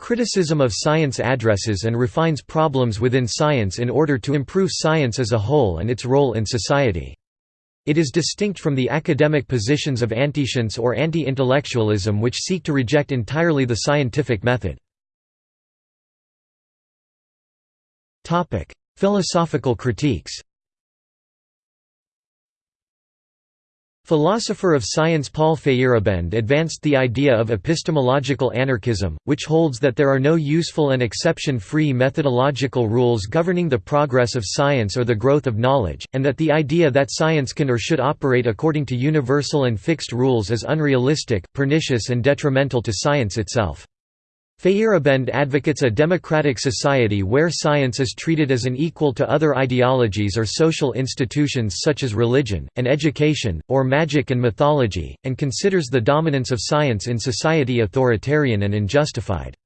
Criticism of science addresses and refines problems within science in order to improve science as a whole and its role in society. It is distinct from the academic positions of antiscience or anti-intellectualism which seek to reject entirely the scientific method. Philosophical critiques Philosopher of science Paul Feyerabend advanced the idea of epistemological anarchism, which holds that there are no useful and exception-free methodological rules governing the progress of science or the growth of knowledge, and that the idea that science can or should operate according to universal and fixed rules is unrealistic, pernicious and detrimental to science itself. Feyerabend advocates a democratic society where science is treated as an equal to other ideologies or social institutions such as religion, and education, or magic and mythology, and considers the dominance of science in society authoritarian and unjustified.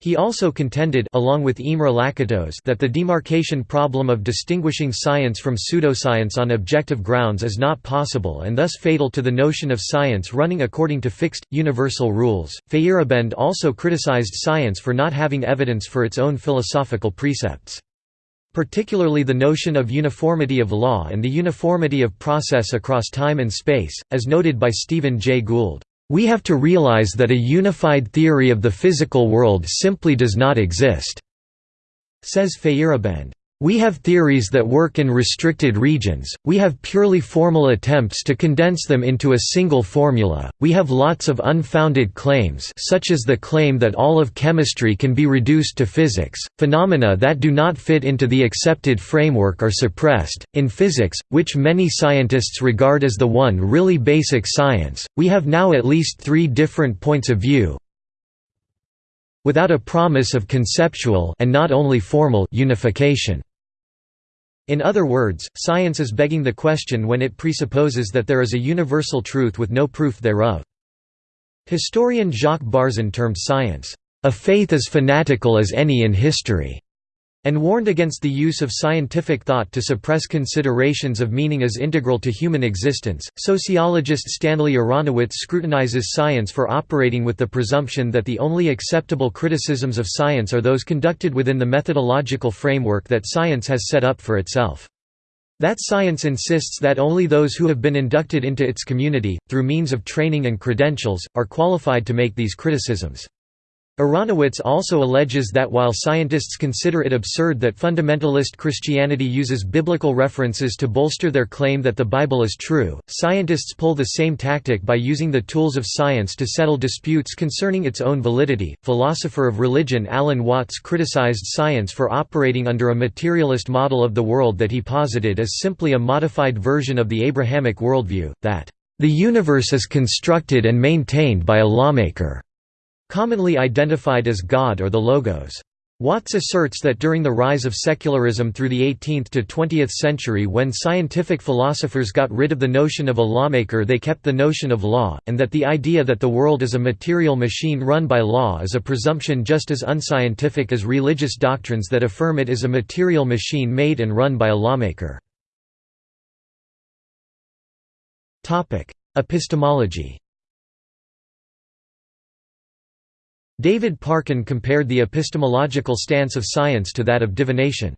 He also contended along with Imre Lakatos that the demarcation problem of distinguishing science from pseudoscience on objective grounds is not possible and thus fatal to the notion of science running according to fixed, universal rules. Feyerabend also criticized science for not having evidence for its own philosophical precepts. Particularly the notion of uniformity of law and the uniformity of process across time and space, as noted by Stephen Jay Gould. We have to realize that a unified theory of the physical world simply does not exist," says Feyerabend. We have theories that work in restricted regions, we have purely formal attempts to condense them into a single formula, we have lots of unfounded claims such as the claim that all of chemistry can be reduced to physics, phenomena that do not fit into the accepted framework are suppressed. In physics, which many scientists regard as the one really basic science, we have now at least three different points of view, without a promise of conceptual and not only formal unification. In other words, science is begging the question when it presupposes that there is a universal truth with no proof thereof. Historian Jacques Barzun termed science, "...a faith as fanatical as any in history." And warned against the use of scientific thought to suppress considerations of meaning as integral to human existence. Sociologist Stanley Aronowitz scrutinizes science for operating with the presumption that the only acceptable criticisms of science are those conducted within the methodological framework that science has set up for itself. That science insists that only those who have been inducted into its community, through means of training and credentials, are qualified to make these criticisms. Aronowitz also alleges that while scientists consider it absurd that fundamentalist Christianity uses biblical references to bolster their claim that the Bible is true, scientists pull the same tactic by using the tools of science to settle disputes concerning its own validity. Philosopher of religion Alan Watts criticized science for operating under a materialist model of the world that he posited as simply a modified version of the Abrahamic worldview, that, the universe is constructed and maintained by a lawmaker commonly identified as God or the Logos. Watts asserts that during the rise of secularism through the 18th to 20th century when scientific philosophers got rid of the notion of a lawmaker they kept the notion of law, and that the idea that the world is a material machine run by law is a presumption just as unscientific as religious doctrines that affirm it is a material machine made and run by a lawmaker. Epistemology David Parkin compared the epistemological stance of science to that of divination.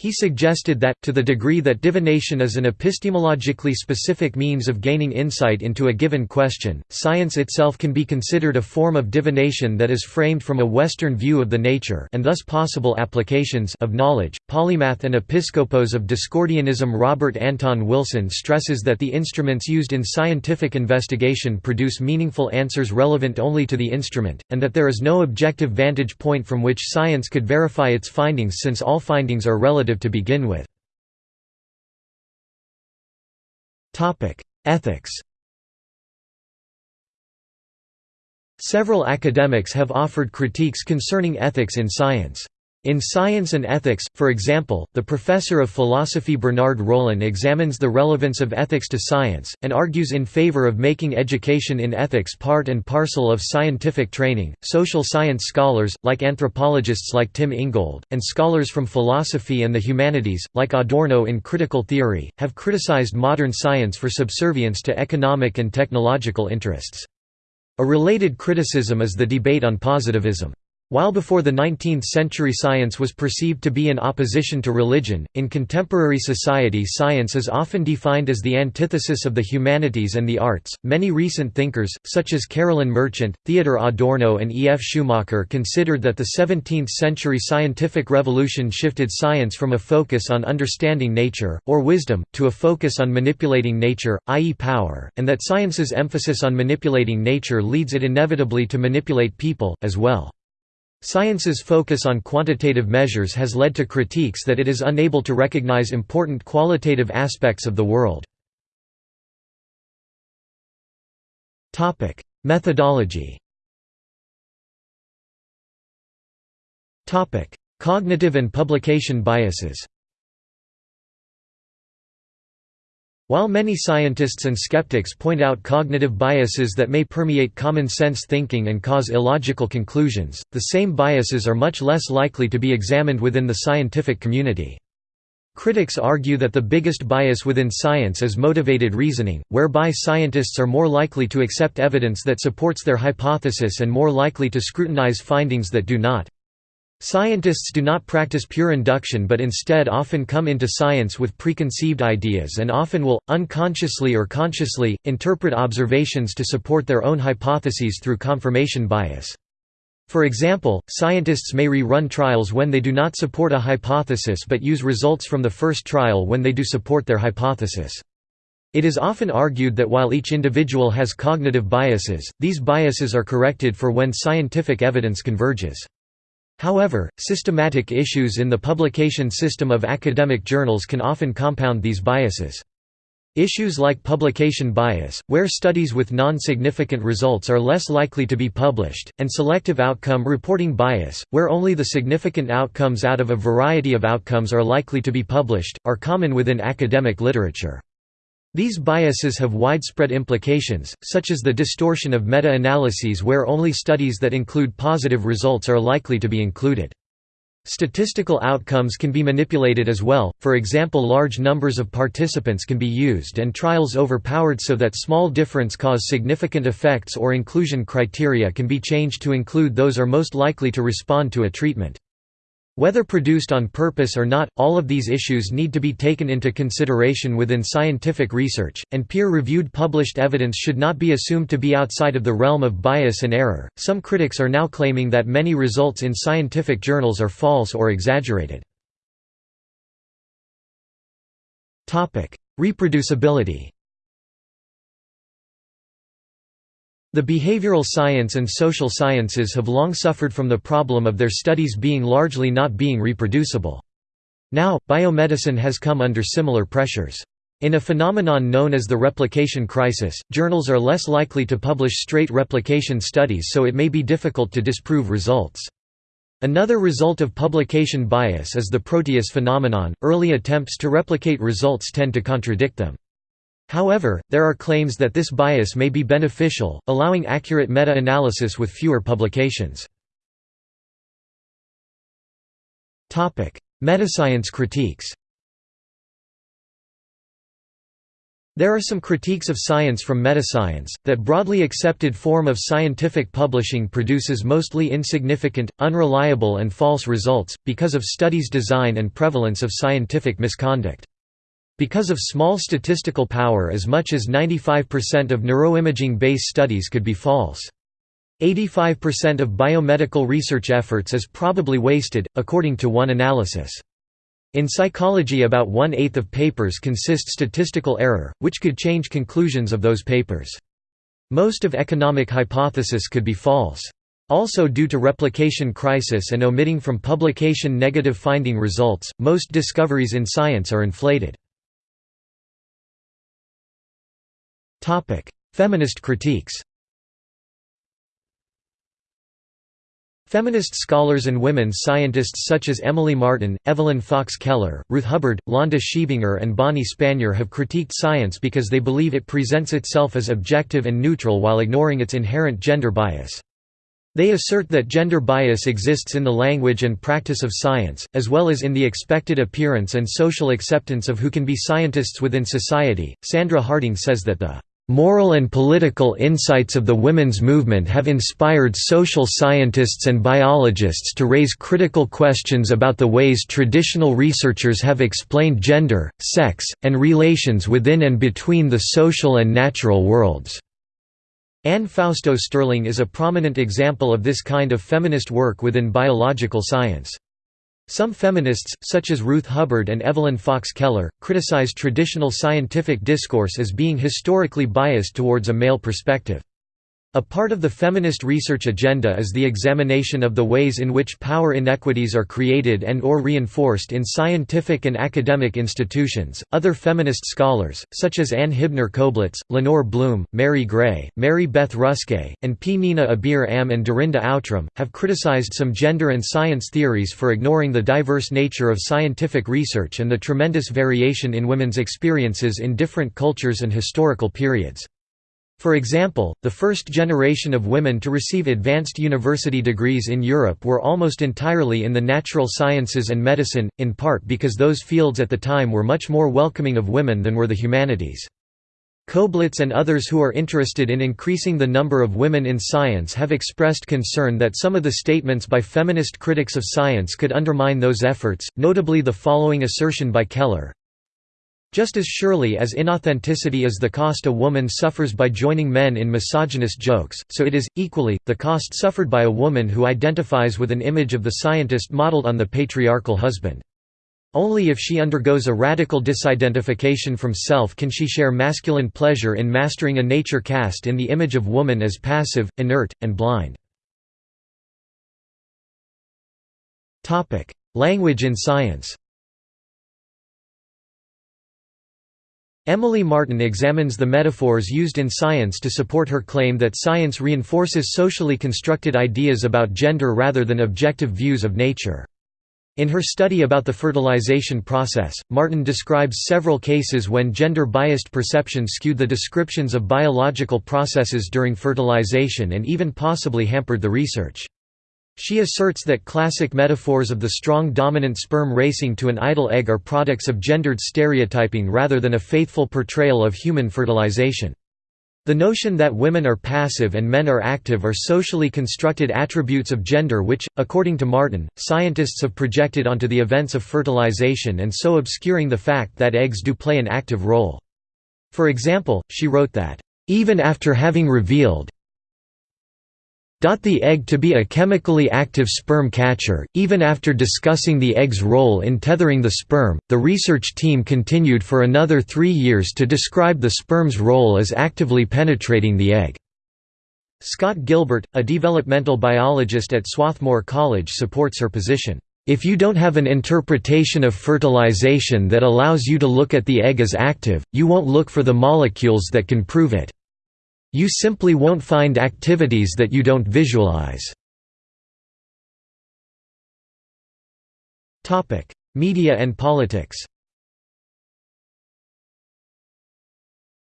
He suggested that, to the degree that divination is an epistemologically specific means of gaining insight into a given question, science itself can be considered a form of divination that is framed from a Western view of the nature and thus possible applications of knowledge. Polymath and episkopos of Discordianism Robert Anton Wilson stresses that the instruments used in scientific investigation produce meaningful answers relevant only to the instrument, and that there is no objective vantage point from which science could verify its findings since all findings are relative to begin with. Ethics Several academics have offered critiques concerning ethics in science. In Science and Ethics, for example, the professor of philosophy Bernard Rollin examines the relevance of ethics to science, and argues in favor of making education in ethics part and parcel of scientific training. Social science scholars, like anthropologists like Tim Ingold, and scholars from philosophy and the humanities, like Adorno in critical theory, have criticized modern science for subservience to economic and technological interests. A related criticism is the debate on positivism. While before the 19th century science was perceived to be in opposition to religion, in contemporary society science is often defined as the antithesis of the humanities and the arts. Many recent thinkers, such as Carolyn Merchant, Theodor Adorno, and E. F. Schumacher, considered that the 17th century scientific revolution shifted science from a focus on understanding nature, or wisdom, to a focus on manipulating nature, i.e., power, and that science's emphasis on manipulating nature leads it inevitably to manipulate people, as well. Science's focus on quantitative measures has led to critiques that it is unable to recognize important qualitative aspects of the world. Methodology Cognitive and publication biases While many scientists and skeptics point out cognitive biases that may permeate common-sense thinking and cause illogical conclusions, the same biases are much less likely to be examined within the scientific community. Critics argue that the biggest bias within science is motivated reasoning, whereby scientists are more likely to accept evidence that supports their hypothesis and more likely to scrutinize findings that do not. Scientists do not practice pure induction but instead often come into science with preconceived ideas and often will, unconsciously or consciously, interpret observations to support their own hypotheses through confirmation bias. For example, scientists may re-run trials when they do not support a hypothesis but use results from the first trial when they do support their hypothesis. It is often argued that while each individual has cognitive biases, these biases are corrected for when scientific evidence converges. However, systematic issues in the publication system of academic journals can often compound these biases. Issues like publication bias, where studies with non-significant results are less likely to be published, and selective outcome reporting bias, where only the significant outcomes out of a variety of outcomes are likely to be published, are common within academic literature. These biases have widespread implications, such as the distortion of meta-analyses where only studies that include positive results are likely to be included. Statistical outcomes can be manipulated as well, for example large numbers of participants can be used and trials overpowered so that small difference cause significant effects or inclusion criteria can be changed to include those are most likely to respond to a treatment. Whether produced on purpose or not, all of these issues need to be taken into consideration within scientific research, and peer reviewed published evidence should not be assumed to be outside of the realm of bias and error. Some critics are now claiming that many results in scientific journals are false or exaggerated. Reproducibility The behavioral science and social sciences have long suffered from the problem of their studies being largely not being reproducible. Now, biomedicine has come under similar pressures. In a phenomenon known as the replication crisis, journals are less likely to publish straight replication studies so it may be difficult to disprove results. Another result of publication bias is the Proteus phenomenon, early attempts to replicate results tend to contradict them. However, there are claims that this bias may be beneficial, allowing accurate meta-analysis with fewer publications. Metascience critiques There are some critiques of science from metascience, that broadly accepted form of scientific publishing produces mostly insignificant, unreliable and false results, because of studies' design and prevalence of scientific misconduct. Because of small statistical power as much as 95% of neuroimaging-based studies could be false. 85% of biomedical research efforts is probably wasted, according to one analysis. In psychology about one-eighth of papers consist statistical error, which could change conclusions of those papers. Most of economic hypothesis could be false. Also due to replication crisis and omitting from publication negative finding results, most discoveries in science are inflated. Feminist critiques Feminist scholars and women scientists such as Emily Martin, Evelyn Fox Keller, Ruth Hubbard, Londa Schiebinger and Bonnie Spanier have critiqued science because they believe it presents itself as objective and neutral while ignoring its inherent gender bias. They assert that gender bias exists in the language and practice of science, as well as in the expected appearance and social acceptance of who can be scientists within society. Sandra Harding says that the Moral and political insights of the women's movement have inspired social scientists and biologists to raise critical questions about the ways traditional researchers have explained gender, sex, and relations within and between the social and natural worlds. Anne Fausto Sterling is a prominent example of this kind of feminist work within biological science. Some feminists, such as Ruth Hubbard and Evelyn Fox Keller, criticize traditional scientific discourse as being historically biased towards a male perspective. A part of the feminist research agenda is the examination of the ways in which power inequities are created and or reinforced in scientific and academic institutions. Other feminist scholars, such as Ann Hibner Koblitz, Lenore Blum, Mary Gray, Mary Beth Ruskai, and P. Nina Abir Am and Dorinda Outram, have criticized some gender and science theories for ignoring the diverse nature of scientific research and the tremendous variation in women's experiences in different cultures and historical periods. For example, the first generation of women to receive advanced university degrees in Europe were almost entirely in the natural sciences and medicine, in part because those fields at the time were much more welcoming of women than were the humanities. Koblitz and others who are interested in increasing the number of women in science have expressed concern that some of the statements by feminist critics of science could undermine those efforts, notably the following assertion by Keller, just as surely as inauthenticity is the cost a woman suffers by joining men in misogynist jokes, so it is, equally, the cost suffered by a woman who identifies with an image of the scientist modeled on the patriarchal husband. Only if she undergoes a radical disidentification from self can she share masculine pleasure in mastering a nature cast in the image of woman as passive, inert, and blind. Language in science Emily Martin examines the metaphors used in science to support her claim that science reinforces socially constructed ideas about gender rather than objective views of nature. In her study about the fertilization process, Martin describes several cases when gender-biased perceptions skewed the descriptions of biological processes during fertilization and even possibly hampered the research. She asserts that classic metaphors of the strong dominant sperm racing to an idle egg are products of gendered stereotyping rather than a faithful portrayal of human fertilization. The notion that women are passive and men are active are socially constructed attributes of gender which, according to Martin, scientists have projected onto the events of fertilization and so obscuring the fact that eggs do play an active role. For example, she wrote that, "...even after having revealed, the egg to be a chemically active sperm catcher. Even after discussing the egg's role in tethering the sperm, the research team continued for another three years to describe the sperm's role as actively penetrating the egg. Scott Gilbert, a developmental biologist at Swarthmore College supports her position. If you don't have an interpretation of fertilization that allows you to look at the egg as active, you won't look for the molecules that can prove it. You simply won't find activities that you don't visualize. Media and politics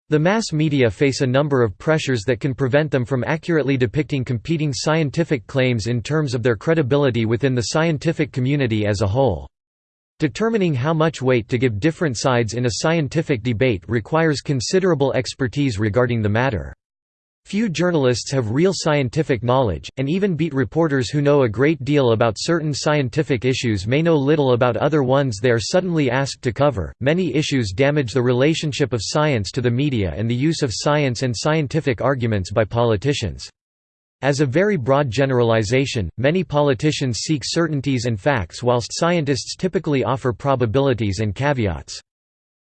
The mass media face a number of pressures that can prevent them from accurately depicting competing scientific claims in terms of their credibility within the scientific community as a whole. Determining how much weight to give different sides in a scientific debate requires considerable expertise regarding the matter. Few journalists have real scientific knowledge, and even beat reporters who know a great deal about certain scientific issues may know little about other ones they are suddenly asked to cover. Many issues damage the relationship of science to the media and the use of science and scientific arguments by politicians. As a very broad generalization, many politicians seek certainties and facts whilst scientists typically offer probabilities and caveats.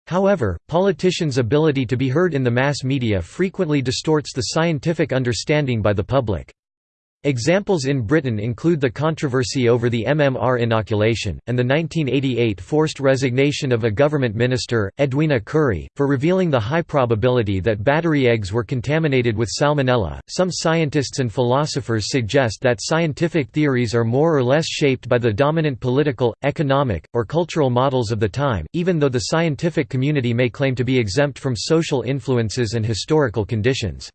However, politicians' ability to be heard in the mass media frequently distorts the scientific understanding by the public. Examples in Britain include the controversy over the MMR inoculation, and the 1988 forced resignation of a government minister, Edwina Currie, for revealing the high probability that battery eggs were contaminated with salmonella. Some scientists and philosophers suggest that scientific theories are more or less shaped by the dominant political, economic, or cultural models of the time, even though the scientific community may claim to be exempt from social influences and historical conditions.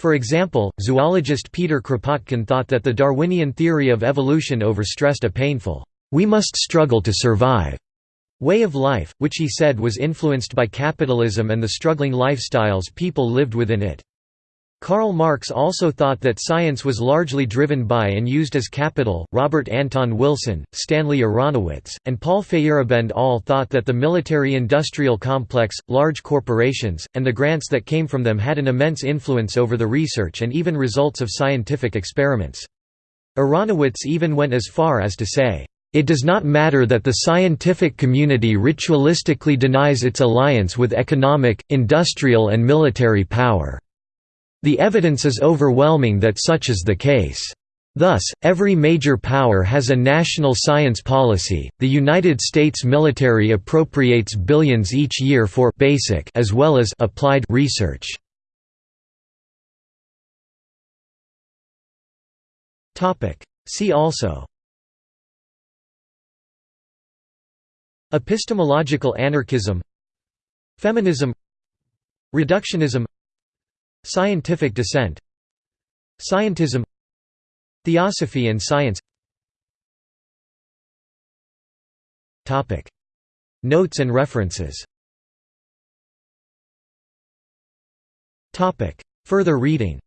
For example, zoologist Peter Kropotkin thought that the Darwinian theory of evolution overstressed a painful, "'we must struggle to survive' way of life, which he said was influenced by capitalism and the struggling lifestyles people lived within it. Karl Marx also thought that science was largely driven by and used as capital. Robert Anton Wilson, Stanley Aronowitz, and Paul Feyerabend all thought that the military industrial complex, large corporations, and the grants that came from them had an immense influence over the research and even results of scientific experiments. Aronowitz even went as far as to say, it does not matter that the scientific community ritualistically denies its alliance with economic, industrial and military power. The evidence is overwhelming that such is the case. Thus, every major power has a national science policy. The United States military appropriates billions each year for basic as well as applied research. Topic: See also Epistemological anarchism Feminism Reductionism Scientific dissent. Scientism. Theosophy and science. Notes and references. Further reading